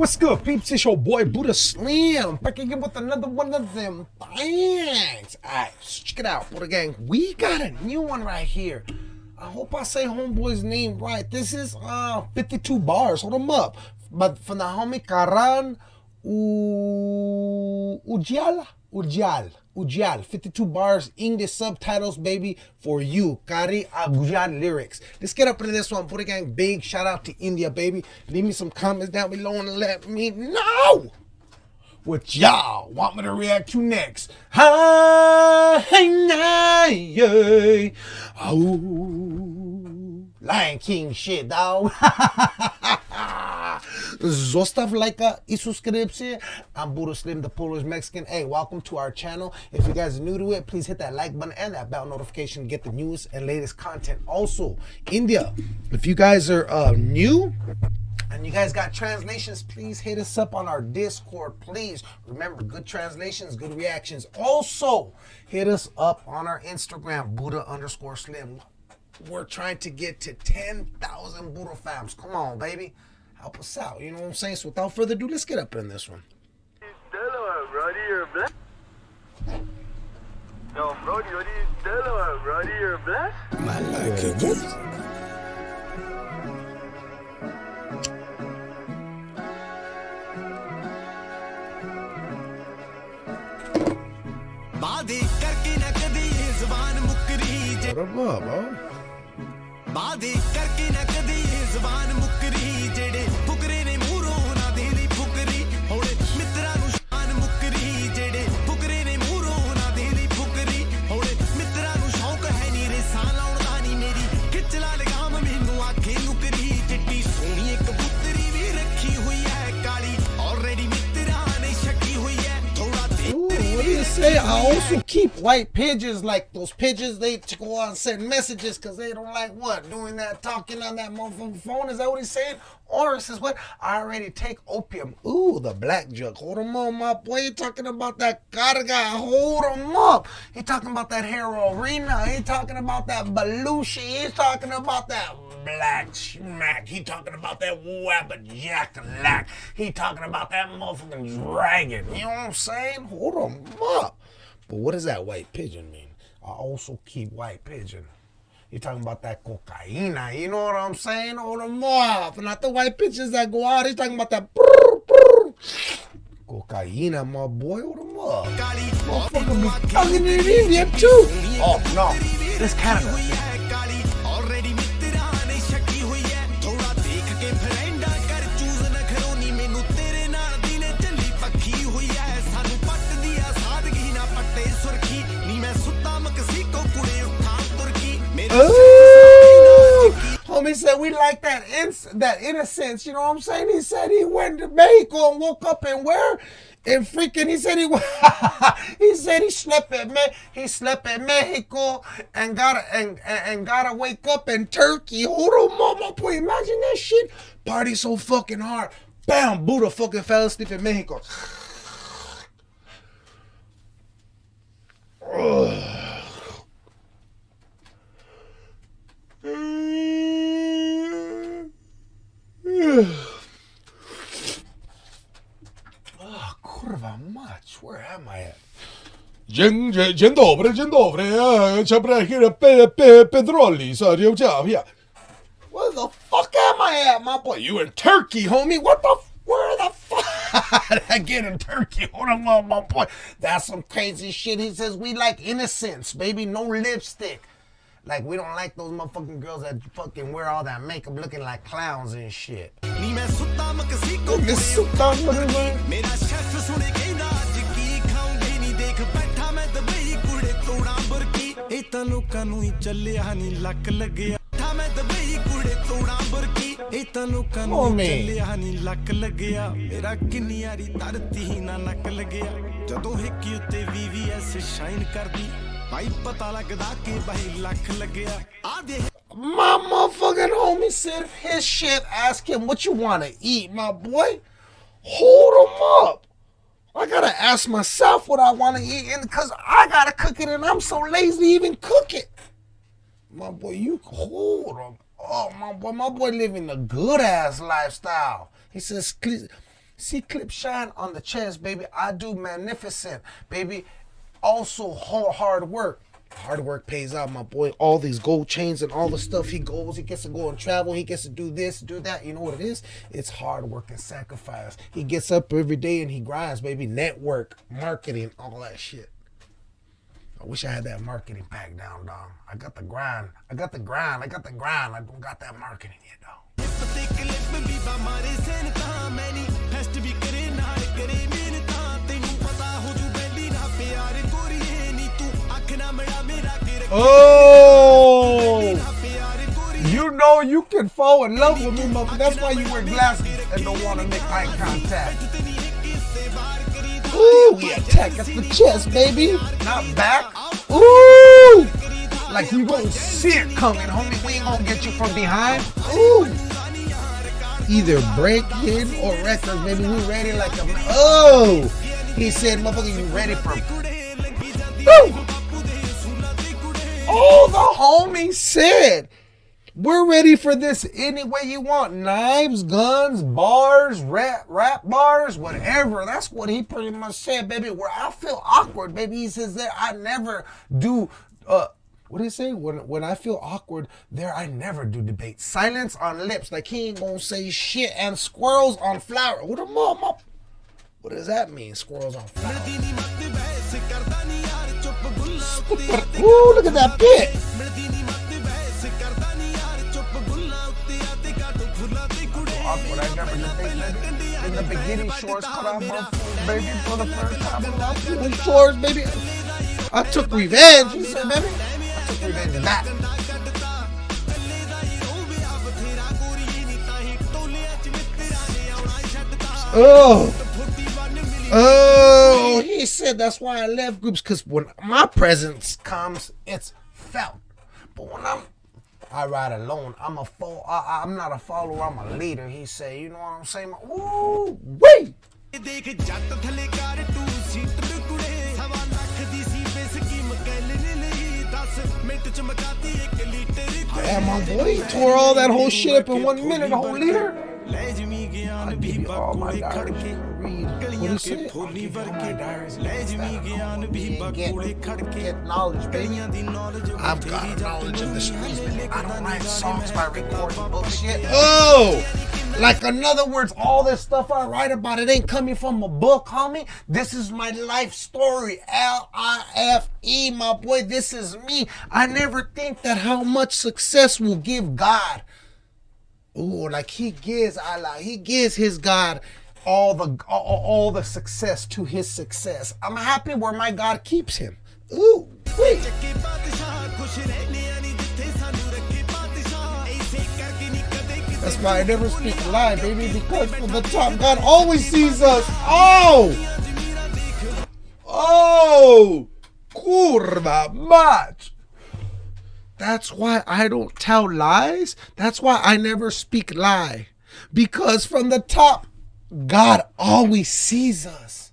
What's good, peeps? It's your boy Buddha Slim back again with another one of them things. Alright, check it out, Buddha Gang. We got a new one right here. I hope I say homeboy's name right. This is uh 52 bars. Hold them up. But from the homie Karan U Ujial. Ujial. 52 bars, English subtitles, baby, for you. Kari Agujal lyrics. Let's get up into this one. Buddha Gang big shout out to India, baby. Leave me some comments down below and let me know what y'all want me to react to next. Oh, Lion King shit, dog. Zostav lajka i subscription. I'm Buddha Slim, the Polish Mexican. Hey, welcome to our channel. If you guys are new to it, please hit that like button and that bell notification to get the newest and latest content. Also, India, if you guys are uh, new, and you guys got translations, please hit us up on our Discord, please. Remember, good translations, good reactions. Also, hit us up on our Instagram, Buddha underscore Slim. We're trying to get to 10,000 Buddha fams. Come on, baby help us out. You know what I'm saying? So without further ado, let's get up in this one. No, Brody, what are you doing, Brody? You're blessed? My lucky yeah. gift. बाधी करके न कदी जुबान मुकरी जे बाधी करके न कदी जुबान ਜ਼ਬਾਨ ਮੁਕਰੀ ਜਿਹੜੇ white pigeons, like those pigeons. They go out and send messages because they don't like what doing that, talking on that motherfucking phone. Is that what he's saying? Or says what? I already take opium. Ooh, the black jug. Hold him on, my boy. You talking about that carga? Hold him up. He talking about that heroina. He talking about that Belushi. He's talking about that black smack. He talking about that wabba He talking about that motherfucking dragon. You know what I'm saying? Hold him up. But what does that white pigeon mean? I also keep white pigeon. You're talking about that cocaina. You know what I'm saying? Hold them up. Not the white pigeons that go out. He's talking about that cocaina, my boy. Them up. Kali Motherfucker be it in here too. Oh, no. This Canada. Ooh. Homie said we like that that innocence. You know what I'm saying? He said he went to Mexico and woke up and where? And freaking, he said he he said he slept at Me- he slept at Mexico and gotta and, and, and gotta wake up in Turkey. Hold on, mama, boy, imagine that shit. Party so fucking hard. Bam, Buddha fucking fell asleep in Mexico. Oh, where am I at? Pe, pe, Pedroli, sorry, er yeah. Where the fuck am I at, my boy? You in Turkey, homie? What the? Where the fuck? Get in Turkey? Hold on, my boy. That's some crazy shit. He says we like innocence, baby. No lipstick. Like we don't like those motherfucking girls that fucking wear all that makeup, looking like clowns and shit. ਨੀ ਮੈਂ ਸੁੱਤਾ ਮਕਸੀ ਕੋ Miss Sultan, ਮੇਰਾ chef ਸੁਣੇ ਕਹਿੰਦਾ ਅੱਜ ਕੀ ਖਾਉਂਗੇ ਨਹੀਂ ਦੇਖ ਬੈਠਾ ਮੈਂ ਦੁਬਈ ਕੁੜੇ ਤੋੜਾਂ ਬੁਰਕੀ ਇਹ ਤਾਂ ਲੋਕਾਂ ਨੂੰ ਹੀ ਚੱਲਿਆ ਨਹੀਂ ਲੱਕ ਲੱਗਿਆ ਬੈਠਾ ਮੈਂ ਦੁਬਈ ਕੁੜੇ ਤੋੜਾਂ ਬੁਰਕੀ ਇਹ ਤਾਂ ਲੋਕਾਂ ਨੂੰ Oh, ਹੀ man. ਚੱਲਿਆ ਨਹੀਂ ਲੱਕ ਲੱਗਿਆ ਮੇਰਾ ਕਿੰਨੀ ਯਾਰੀ ਧਰਤੀ ਹੀ ਨਾ ਨੱਕ ਲੱਗਿਆ ਜਦੋਂ ਹਿੱਕੀ ਉੱਤੇ ਵੀਵੀਐਸ ਸ਼ਾਈਨ ਕਰਦੀ ਭਾਈ ਪਤਾ ਲੱਗਦਾ ਕਿ ਬਾਈ ਲੱਖ ਲੱਗਿਆ ਆ ਦੇ My motherfucking homie said his shit. Ask him what you want to eat, my boy. Hold him up. I gotta ask myself what I want to eat, and because I gotta cook it, and I'm so lazy to even cook it. My boy, you hold him. Oh, my boy, my boy living a good ass lifestyle. He says, "Cle- See clip shine on the chest, baby. I do magnificent, baby. Also hard, work. Hard work pays out, my boy. All these gold chains and all the stuff he goes, he gets to go and travel, he gets to do this, do that. You know what it is? It's hard work and sacrifice. He gets up every day and he grinds, baby. Network, marketing, all that shit. I wish I had that marketing pack down, dog. I got the grind. I got the grind. I got the grind. I don't got that marketing yet, dog. Oh! You know you can fall in love with me, mother. That's why you wear glasses and don't want to make eye contact. Ooh, we attack at the chest, baby. Not back. Ooh! Like you gonna see it coming, homie. We ain't gonna get you from behind. Ooh! Either break in or wreck baby. We ready like a... Oh! He said, motherfucker, you ready for... Ooh! Oh, the homie said. We're ready for this any way you want. Knives, guns, bars, rap, rap bars, whatever. That's what he pretty much said, baby. Where I feel awkward, baby. He says that I never do uh what did he say? When when I feel awkward, there I never do debate. Silence on lips. Like he ain't gonna say shit. And squirrels on flower. What a mom up. What does that mean? Squirrels on flower. Ooh, look at that bit! In the shorts baby, for the first time in my shorts, baby. I took revenge. You said, baby? I took revenge in that. Oh! Oh, he said that's why I left groups because when my presence comes, it's felt. But when I'm I ride alone. I'm a fo- I, am not a follower. I'm a leader. He said, you know what I'm saying? Ooh, wait. Damn, my boy he tore all that whole shit up in one minute, the whole leader. ਲੈ ਜਮੀ ਗਿਆਨ ਵੀ give you all my ਬਕੂੜੇ ਖੜ diaries K to read. What ਗਲੀਆਂ he K said? ਫੋਲੀ I'll give you all my ਵਰਗੇ diaries. ਲੈ ਜਮੀ ਗਿਆਨ ਵੀ You ain't get- ਬਕੂੜੇ ਖੜ ਕੇ get knowledge, baby. ਗਲੀਆਂ ਦੀ knowledge I've got ਬਥੇਰੀ ਜੱਟ knowledge of the streets, ਨੂੰ baby. I don't write ਲਿਖਦਾ songs by ਨੀ recording bullshit. Oh! Like, in other words, all this stuff I write about, it ain't coming from a book, homie. This is my life story. L I F E, my boy. This is me. I never think that how much success will give God. oh, like he gives Allah, he gives his God all the all, all the success to his success. I'm happy where my God keeps him. Ooh, wait. That's why I never speak lie, baby, because from the top, God always sees us. Oh! Oh! Kurva! That's why I don't tell lies. That's why I never speak lie. Because from the top, God always sees us.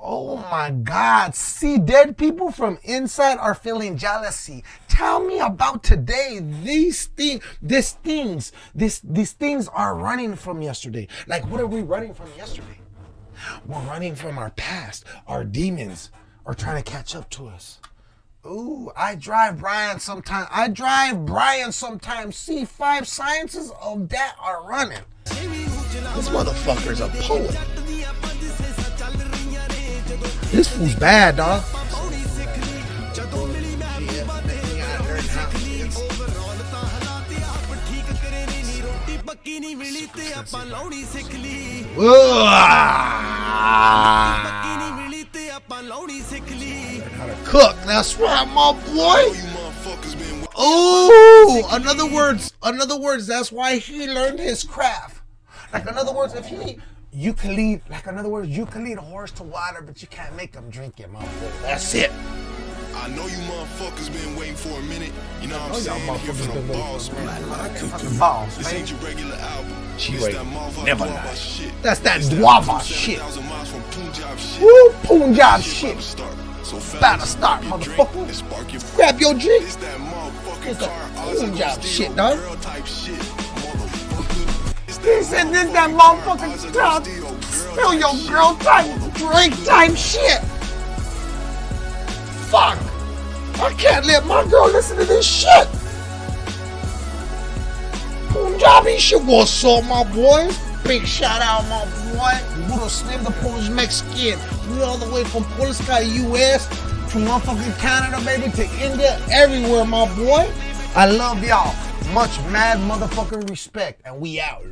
Oh my God. See, dead people from inside are feeling jealousy. Tell me about today. These things, these things, this, these things are running from yesterday. Like, what are we running from yesterday? We're running from our past. Our demons are trying to catch up to us. Ooh, I drive Brian sometimes. I drive Brian sometimes. C five sciences of that are running. This motherfucker's a poet. This fool's bad, dog. Ugh cook. That's right, my boy. Oh, in other words, in other words, that's why he learned his craft. Like in other words, if he you can lead, like in other words, you can lead a horse to water, but you can't make him drink it, my boy. That's it. I know you motherfuckers been waiting for a minute. You know what I'm saying? Here motherfuckers been the for a man. Fucking balls, This ain't your regular album. She wait, never lie. shit. That's that It's guava from shit. 7,000 from Punjab shit. Woo, Punjab Shit shit. about to start. So About to start, grab your drink motherfucker. and your Grab your drink. It's that motherfucking It's car. Punjab that shit, dog. Girl type shit. Motherfucker. It's He said this that motherfucking steel feel your girl type, drink type shit. Fuck. I can't let my girl listen to this shit. Punjabi shit. What's up, my boy? Big shout out, my boy. Little Slim, the Polish Mexican. We all the way from Polska, US, to motherfucking Canada, baby, to India, everywhere, my boy. I love y'all. Much mad motherfucking respect. And we out.